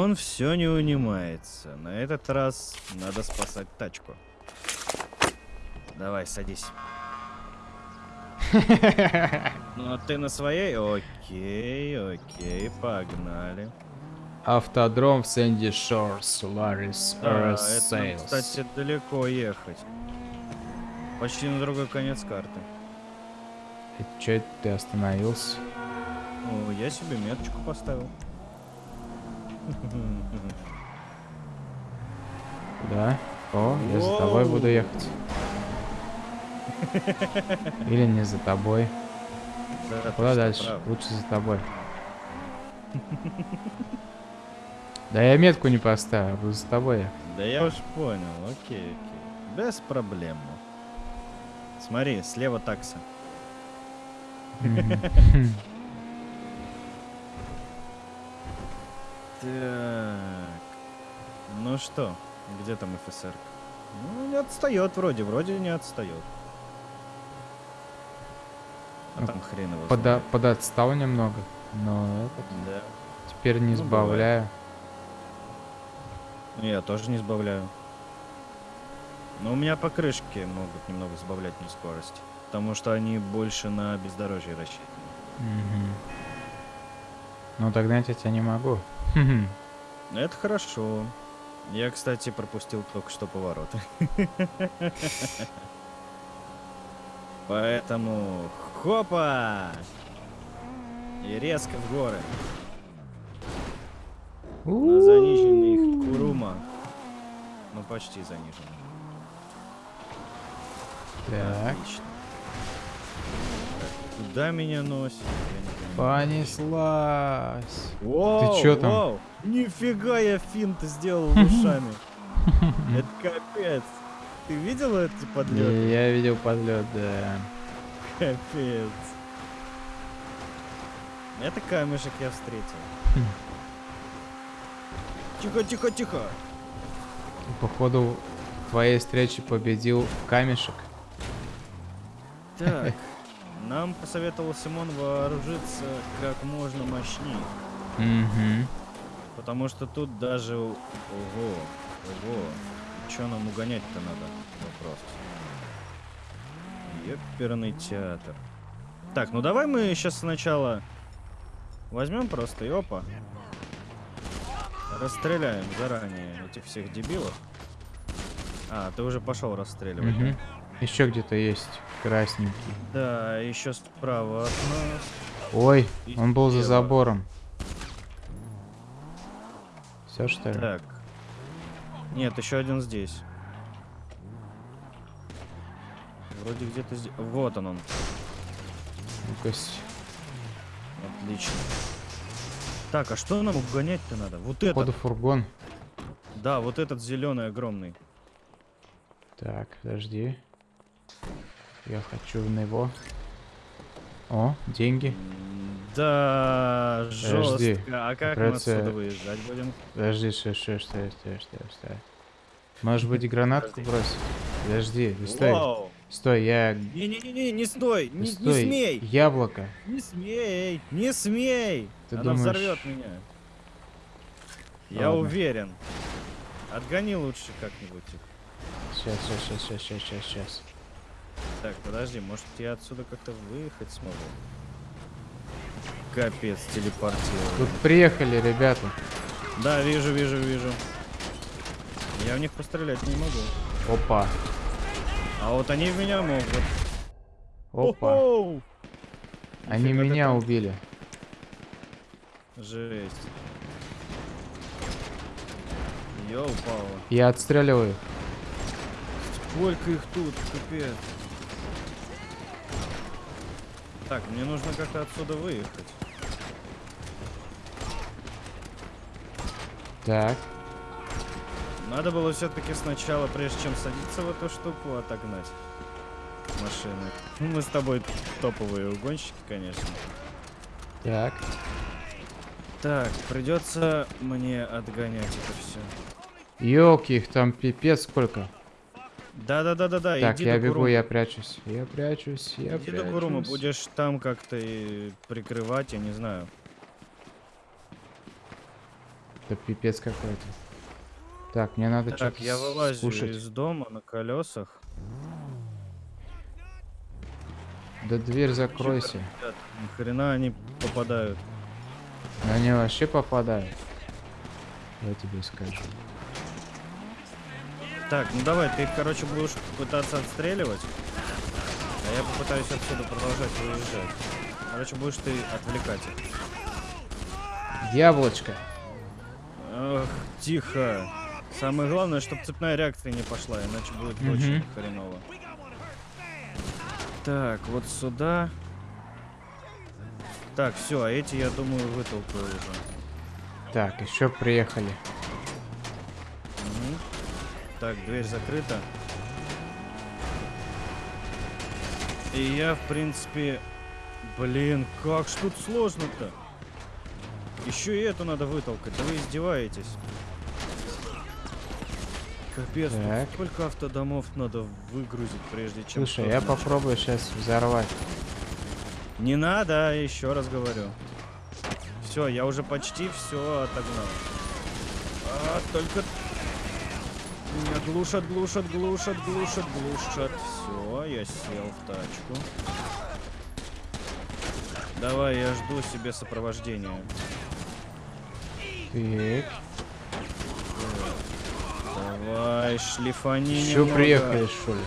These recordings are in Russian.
Он все не унимается. На этот раз надо спасать тачку. Давай, садись. Ну, а ты на своей? Окей, окей, погнали. Автодром в Сэнди Шор, Solaris Да, Earth это, нам, Sales. кстати, далеко ехать. Почти на другой конец карты. Че это ты остановился? Ну, я себе меточку поставил. Да? О, я за тобой буду ехать. Или не за тобой. Да, Куда дальше? прав. Лучше за тобой. Да я метку не поставил, буду за тобой. Да я уж понял, окей, окей. Без проблем. Смотри, слева такса. Так. Ну что, где там ФСР? Ну, не отстает вроде, вроде не отстает. А Ну, там хрен его Пода- знает. Подотстал немного, но этот Да. теперь не Ну, сбавляю. Ну, Я тоже не сбавляю. Но у меня покрышки могут немного сбавлять мне скорость. Потому что они больше на бездорожье рассчитаны. Мгм. Ну догнать я тебя не могу. Это хорошо. Я, кстати, пропустил только что повороты. Поэтому хопа! И резко в горы. На заниженных Курума. Ну, почти заниженный. Так, Отлично. Куда меня носит? Я не понимаю. Понеслась. Воу, чё там? воу, Нифига я финт сделал ушами. Это капец. Ты видел эти подлеты? Я видел подлет, да. Капец. Это камешек я встретил. Хм. Тихо, тихо, тихо. Походу, в твоей встрече победил камешек. Так, нам посоветовал Симон вооружиться как можно мощнее. Угу. Потому что тут даже... Ого, ого. Че нам угонять-то надо? Вопрос. Ёперный театр. Так, ну давай мы сейчас сначала возьмем просто и опа. Расстреляем заранее этих всех дебилов. А, ты уже пошел расстреливать. Угу. Еще где-то есть красненький. Да, еще справа от нас. Ой, И он был за слева. забором. Все что ли? Так. Нет, еще один здесь. Вроде где-то здесь. Вот он он. С- Отлично. Так, а что нам угонять-то надо? Вот Походу это. фургон. Да, вот этот зеленый огромный. Так, подожди. Я хочу в него. О, деньги. Да, Подожди, жестко. А как придётся- мы отсюда выезжать будем? Подожди, стой, стой, стой, стой, стой, стой. Может быть гранатку бросить? Подожди, ты стой. Вау! Стой, я... Не-не-не, не стой! Не, не стой, смей! Яблоко. Не смей! Не смей! Ты Она думаешь- взорвет меня. Я Ладно. уверен. Отгони лучше как-нибудь. сейчас, сейчас, сейчас, сейчас, сейчас, сейчас. Так, подожди, может я отсюда как-то выехать смогу? Капец, телепортировал. Тут приехали, ребята. Да, вижу, вижу, вижу. Я в них пострелять не могу. Опа. А вот они в меня могут. Опа. О-хоу! Они меня там. убили. Жесть. Йоу, Паула. Я отстреливаю. Сколько их тут, капец. Так, мне нужно как-то отсюда выехать. Так. Надо было все-таки сначала, прежде чем садиться в эту штуку, отогнать машины. Ну, Мы с тобой топовые угонщики, конечно. Так. Так, придется мне отгонять это все. Ёлки, их там пипец сколько. Да-да-да-да-да, так, иди я бегу, я прячусь. Я прячусь, я Иди прячусь. до Курумы, будешь там как-то и прикрывать, я не знаю. Это пипец какой-то. Так, мне надо Так, что-то я вылазю скушать. из дома на колесах. Да дверь закройся. Ни хрена они попадают. Они вообще попадают. Я тебе скажу. Так, ну давай, ты их, короче, будешь пытаться отстреливать. А я попытаюсь отсюда продолжать выезжать. Короче, будешь ты отвлекать их. Яблочко. Ах, тихо. Самое главное, чтобы цепная реакция не пошла, иначе будет Мгм. очень хреново. Так, вот сюда. Так, все, а эти, я думаю, вытолкаю уже. Так, еще приехали. Так, дверь закрыта. И я, в принципе... Блин, как ж тут сложно-то? Еще и эту надо вытолкать. Да вы издеваетесь. Капец, тут Так. сколько автодомов надо выгрузить, прежде чем... Слушай, я попробую сейчас взорвать. Не надо, еще раз говорю. Все, я уже почти все отогнал. А, только... Глушат, глушат, глушат, глушат, глушат. Все, я сел в тачку. Давай, я жду себе сопровождения. Так, Давай, шлифани еще приехали, что ли?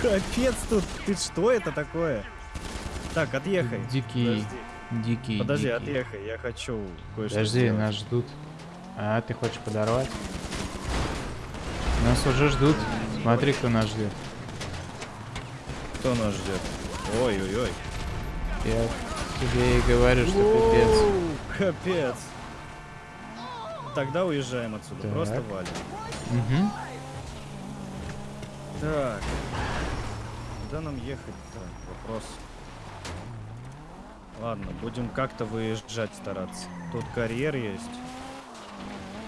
Капец тут, ты что это такое? Так, отъехай. Дикий, Подожди, дикий, подожди дикий. отъехай, я хочу кое-что Подожди, сделать. нас ждут. А, ты хочешь подорвать? Нас уже ждут. Смотри, кто нас ждет. Кто нас ждет? Ой-ой-ой. Я тебе и говорю, что пипец. Капец. Тогда уезжаем отсюда. Так. Просто валим. Угу. Так. Куда нам ехать-то? Вопрос. Ладно, будем как-то выезжать стараться. Тут карьер есть.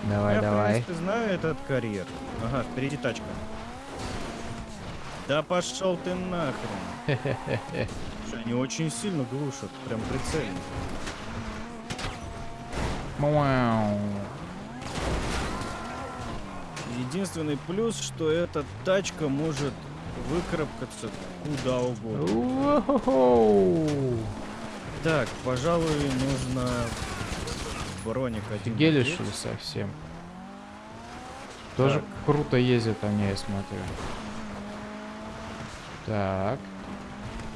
Давай, Я, в давай. принципе, знаю этот карьер. Ага, впереди тачка. Да пошел ты нахрен. Они очень сильно глушат, прям прицельно. Мяу. Единственный плюс, что эта тачка может выкарабкаться куда угодно. Уоу. Так, пожалуй, нужно броник один. Офигели, надеть. что ли, совсем? Тоже Так. круто ездят они, я смотрю. Так.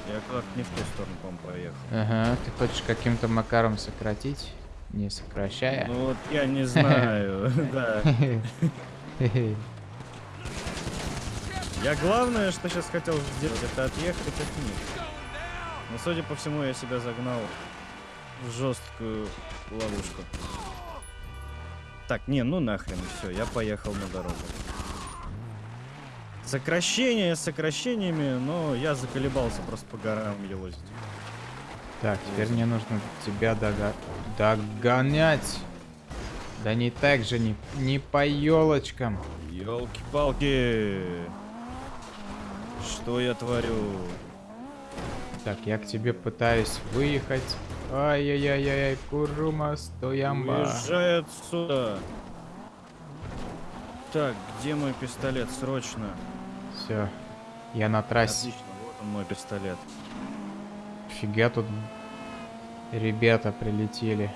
Я как-то не в ту сторону, по-моему, поехал. Ага, ты хочешь каким-то макаром сократить? Не сокращая. Ну вот я не знаю, да. Я главное, что сейчас хотел сделать, это отъехать от них. Но, судя по всему, я себя загнал жесткую ловушку. Так, не, ну нахрен, все, я поехал на дорогу. Сокращение с сокращениями, но я заколебался просто по горам елозить. Так, теперь мне нужно тебя дога- догонять. Да не так же, не, не по елочкам. Елки-палки! Что я творю? Так, я к тебе пытаюсь выехать. Ай-яй-яй-яй, Курума, стоямба. Уезжай отсюда! Так, где мой пистолет? Срочно. Все, я на трассе. Отлично, вот он мой пистолет. Фига тут ребята прилетели.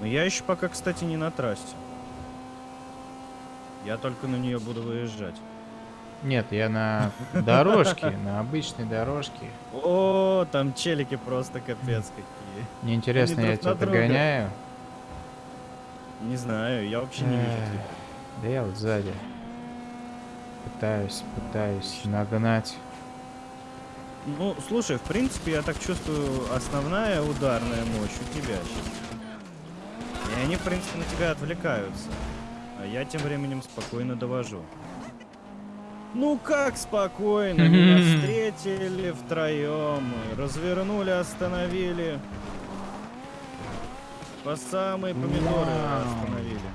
Но я еще пока, кстати, не на трассе. Я только на нее буду выезжать. Нет, я на дорожке, на обычной дорожке. О, там челики просто капец какие. Мне интересно, я тебя догоняю? Не знаю, я вообще не вижу. Да я вот сзади. Пытаюсь, пытаюсь нагнать. Ну, слушай, в принципе, я так чувствую, основная ударная мощь у тебя сейчас. И они, в принципе, на тебя отвлекаются. А я тем временем спокойно довожу. Ну как спокойно? Меня встретили втроем, развернули, остановили. По самые помидоры остановили.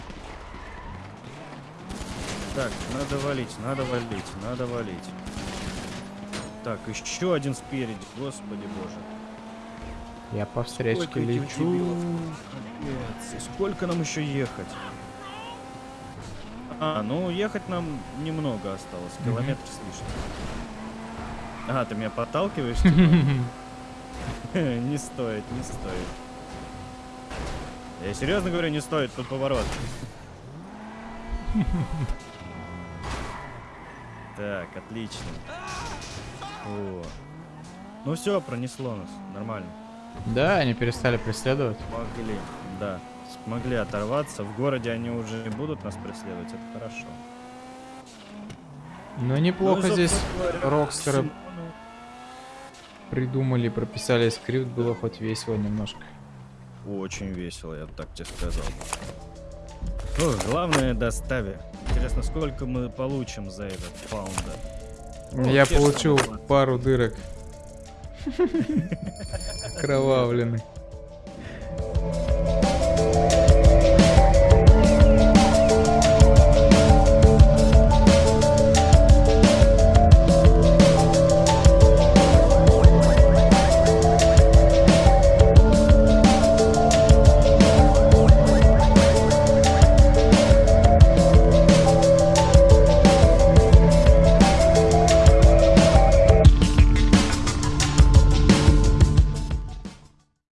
Так, надо валить, надо валить, надо валить. Так, еще один спереди, господи боже. Я по встречке лечу. дебилов? Капец, и сколько нам еще ехать? А, ну ехать нам немного осталось, Мгм. километр с лишним. А, ты меня подталкиваешь? типа? Не стоит, не стоит. Я серьезно говорю, не стоит, тут поворот. Так, отлично. О. Ну все, пронесло нас, нормально. Да, они перестали преследовать. Смогли, да. Смогли оторваться. В городе они уже не будут нас преследовать, это хорошо. Но неплохо Ну здесь рокстеры придумали, прописали скрипт, было хоть весело немножко. Очень весело, я бы так тебе сказал. О, главное доставе. Интересно, сколько мы получим за этот паунда? Ну, Я получил самые 20. пару дырок. Кровавленный.